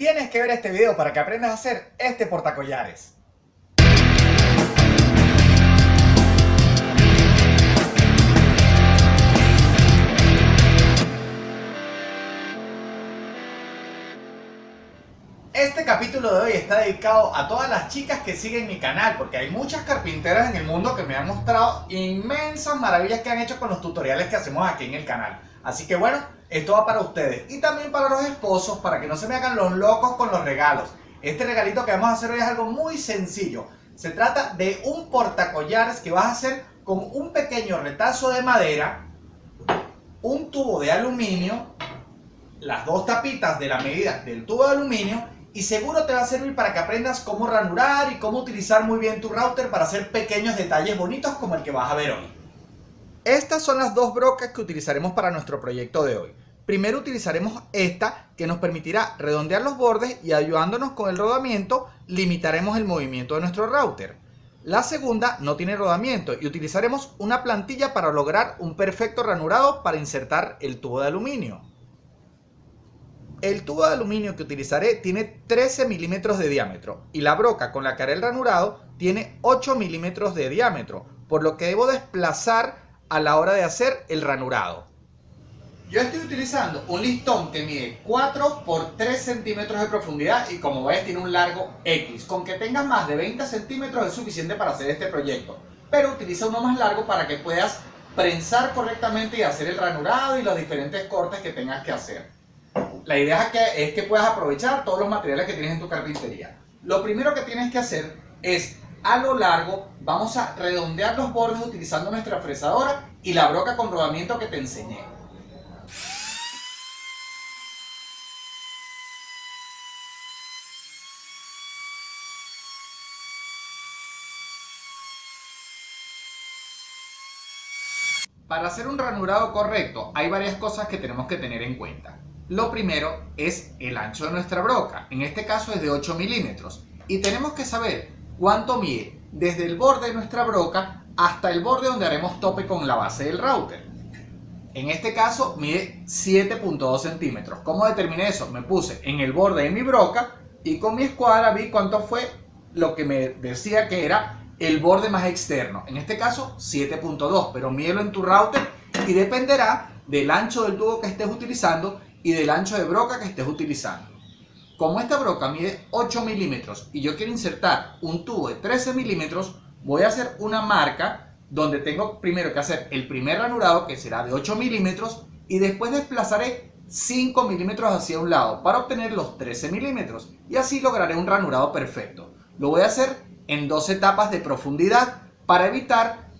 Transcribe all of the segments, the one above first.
Tienes que ver este video para que aprendas a hacer este portacollares. Este capítulo de hoy está dedicado a todas las chicas que siguen mi canal porque hay muchas carpinteras en el mundo que me han mostrado inmensas maravillas que han hecho con los tutoriales que hacemos aquí en el canal. Así que bueno, esto va para ustedes y también para los esposos para que no se me hagan los locos con los regalos. Este regalito que vamos a hacer hoy es algo muy sencillo. Se trata de un portacollares que vas a hacer con un pequeño retazo de madera, un tubo de aluminio, las dos tapitas de la medida del tubo de aluminio y seguro te va a servir para que aprendas cómo ranurar y cómo utilizar muy bien tu router para hacer pequeños detalles bonitos como el que vas a ver hoy. Estas son las dos brocas que utilizaremos para nuestro proyecto de hoy. Primero utilizaremos esta que nos permitirá redondear los bordes y ayudándonos con el rodamiento limitaremos el movimiento de nuestro router. La segunda no tiene rodamiento y utilizaremos una plantilla para lograr un perfecto ranurado para insertar el tubo de aluminio. El tubo de aluminio que utilizaré tiene 13 milímetros de diámetro y la broca con la que haré el ranurado tiene 8 milímetros de diámetro, por lo que debo desplazar a la hora de hacer el ranurado. Yo estoy utilizando un listón que mide 4 por 3 centímetros de profundidad y como ves tiene un largo X. Con que tengas más de 20 centímetros es suficiente para hacer este proyecto, pero utiliza uno más largo para que puedas prensar correctamente y hacer el ranurado y los diferentes cortes que tengas que hacer. La idea es que, es que puedas aprovechar todos los materiales que tienes en tu carpintería. Lo primero que tienes que hacer es, a lo largo, vamos a redondear los bordes utilizando nuestra fresadora y la broca con rodamiento que te enseñé. Para hacer un ranurado correcto hay varias cosas que tenemos que tener en cuenta. Lo primero es el ancho de nuestra broca, en este caso es de 8 milímetros. Y tenemos que saber cuánto mide desde el borde de nuestra broca hasta el borde donde haremos tope con la base del router. En este caso mide 7.2 centímetros. ¿Cómo determiné eso? Me puse en el borde de mi broca y con mi escuadra vi cuánto fue lo que me decía que era el borde más externo. En este caso 7.2, pero mídelo en tu router y dependerá del ancho del tubo que estés utilizando y del ancho de broca que estés utilizando. Como esta broca mide 8 milímetros y yo quiero insertar un tubo de 13 milímetros, voy a hacer una marca donde tengo primero que hacer el primer ranurado que será de 8 milímetros y después desplazaré 5 milímetros hacia un lado para obtener los 13 milímetros y así lograré un ranurado perfecto. Lo voy a hacer en dos etapas de profundidad para evitar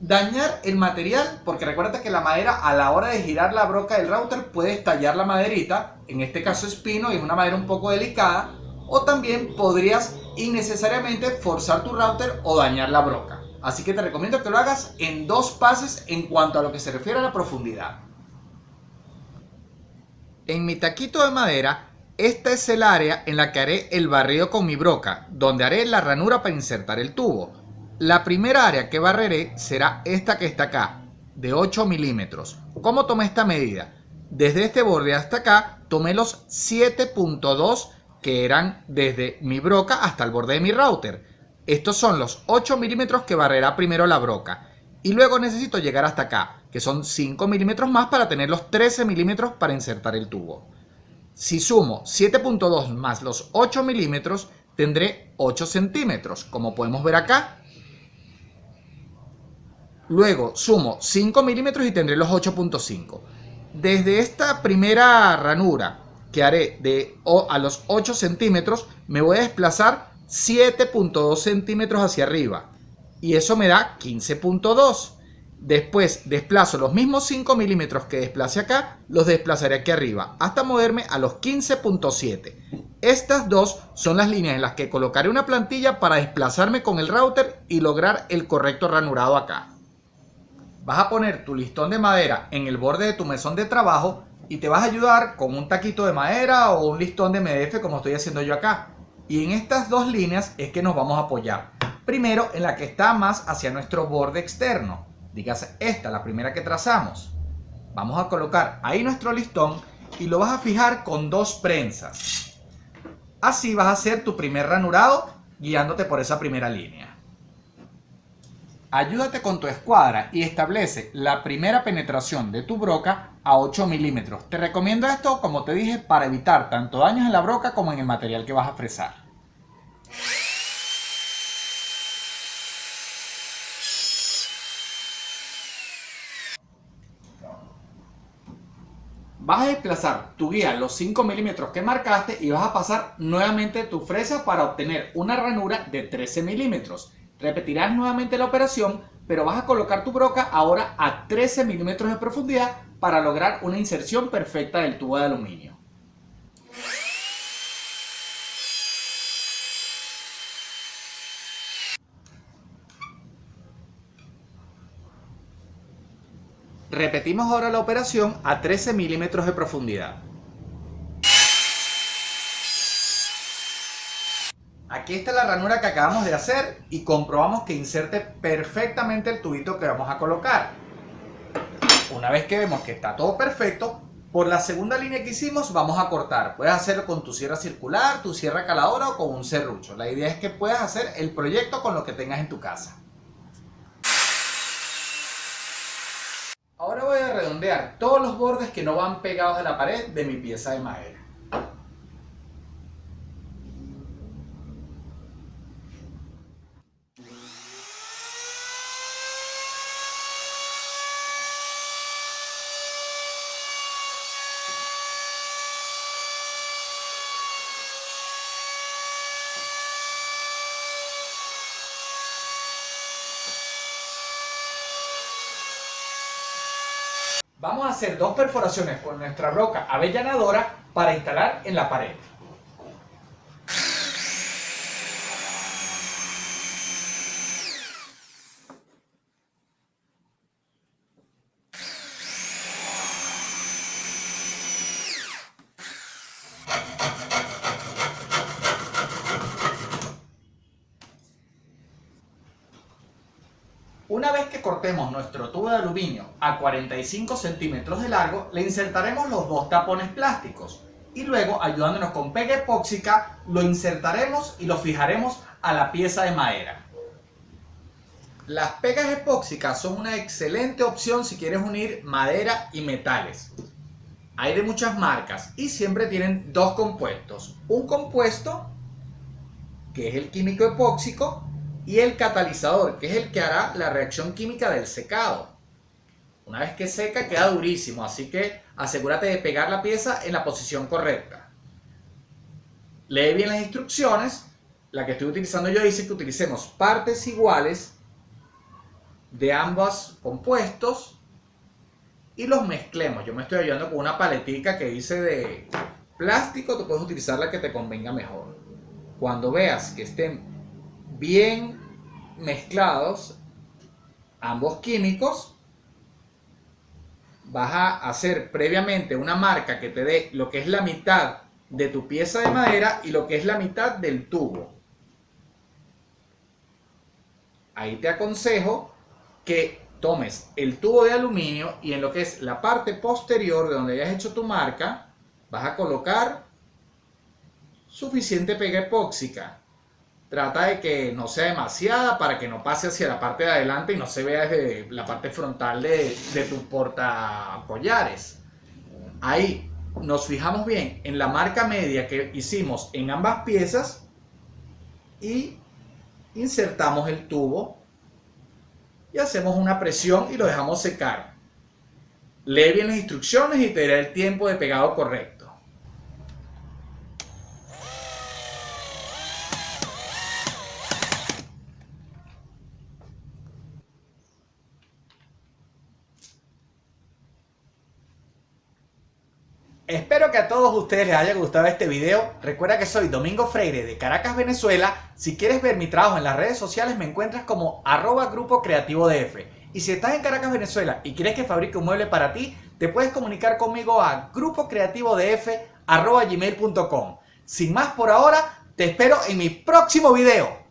dañar el material, porque recuerda que la madera a la hora de girar la broca del router puede estallar la maderita, en este caso es pino y es una madera un poco delicada, o también podrías innecesariamente forzar tu router o dañar la broca. Así que te recomiendo que lo hagas en dos pases en cuanto a lo que se refiere a la profundidad. En mi taquito de madera, esta es el área en la que haré el barrido con mi broca, donde haré la ranura para insertar el tubo. La primera área que barreré será esta que está acá, de 8 milímetros. ¿Cómo tomé esta medida? Desde este borde hasta acá, tomé los 7.2 que eran desde mi broca hasta el borde de mi router. Estos son los 8 milímetros que barrerá primero la broca. Y luego necesito llegar hasta acá, que son 5 milímetros más para tener los 13 milímetros para insertar el tubo. Si sumo 7.2 más los 8 milímetros, tendré 8 centímetros. Como podemos ver acá, Luego sumo 5 milímetros y tendré los 8.5. Desde esta primera ranura que haré de a los 8 centímetros, me voy a desplazar 7.2 centímetros hacia arriba. Y eso me da 15.2. Después desplazo los mismos 5 milímetros que desplace acá, los desplazaré aquí arriba, hasta moverme a los 15.7. Estas dos son las líneas en las que colocaré una plantilla para desplazarme con el router y lograr el correcto ranurado acá vas a poner tu listón de madera en el borde de tu mesón de trabajo y te vas a ayudar con un taquito de madera o un listón de MDF como estoy haciendo yo acá. Y en estas dos líneas es que nos vamos a apoyar. Primero en la que está más hacia nuestro borde externo. Dígase esta, la primera que trazamos. Vamos a colocar ahí nuestro listón y lo vas a fijar con dos prensas. Así vas a hacer tu primer ranurado guiándote por esa primera línea. Ayúdate con tu escuadra y establece la primera penetración de tu broca a 8 milímetros. Te recomiendo esto, como te dije, para evitar tanto daños en la broca como en el material que vas a fresar. Vas a desplazar tu guía los 5 milímetros que marcaste y vas a pasar nuevamente tu fresa para obtener una ranura de 13 milímetros. Repetirás nuevamente la operación, pero vas a colocar tu broca ahora a 13 milímetros de profundidad para lograr una inserción perfecta del tubo de aluminio. Repetimos ahora la operación a 13 milímetros de profundidad. Aquí está la ranura que acabamos de hacer y comprobamos que inserte perfectamente el tubito que vamos a colocar. Una vez que vemos que está todo perfecto, por la segunda línea que hicimos vamos a cortar. Puedes hacerlo con tu sierra circular, tu sierra caladora o con un serrucho. La idea es que puedas hacer el proyecto con lo que tengas en tu casa. Ahora voy a redondear todos los bordes que no van pegados a la pared de mi pieza de madera. Vamos a hacer dos perforaciones con nuestra roca avellanadora para instalar en la pared. Una vez cortemos nuestro tubo de aluminio a 45 centímetros de largo, le insertaremos los dos tapones plásticos y luego, ayudándonos con pega epóxica, lo insertaremos y lo fijaremos a la pieza de madera. Las pegas epóxicas son una excelente opción si quieres unir madera y metales. Hay de muchas marcas y siempre tienen dos compuestos. Un compuesto, que es el químico epóxico, y el catalizador, que es el que hará la reacción química del secado. Una vez que seca queda durísimo, así que asegúrate de pegar la pieza en la posición correcta. Lee bien las instrucciones. La que estoy utilizando yo dice que utilicemos partes iguales de ambos compuestos y los mezclemos. Yo me estoy ayudando con una paletica que dice de plástico, tú puedes utilizar la que te convenga mejor. Cuando veas que estén bien mezclados ambos químicos, vas a hacer previamente una marca que te dé lo que es la mitad de tu pieza de madera y lo que es la mitad del tubo. Ahí te aconsejo que tomes el tubo de aluminio y en lo que es la parte posterior de donde hayas hecho tu marca, vas a colocar suficiente pega epóxica Trata de que no sea demasiada para que no pase hacia la parte de adelante y no se vea desde la parte frontal de, de tu portacollares. Ahí nos fijamos bien en la marca media que hicimos en ambas piezas y insertamos el tubo y hacemos una presión y lo dejamos secar. Lee bien las instrucciones y te dirá el tiempo de pegado correcto. Espero que a todos ustedes les haya gustado este video. Recuerda que soy Domingo Freire de Caracas, Venezuela. Si quieres ver mi trabajo en las redes sociales me encuentras como arroba grupo creativo DF. Y si estás en Caracas, Venezuela y quieres que fabrique un mueble para ti, te puedes comunicar conmigo a grupocreativodf.gmail.com Sin más por ahora, te espero en mi próximo video.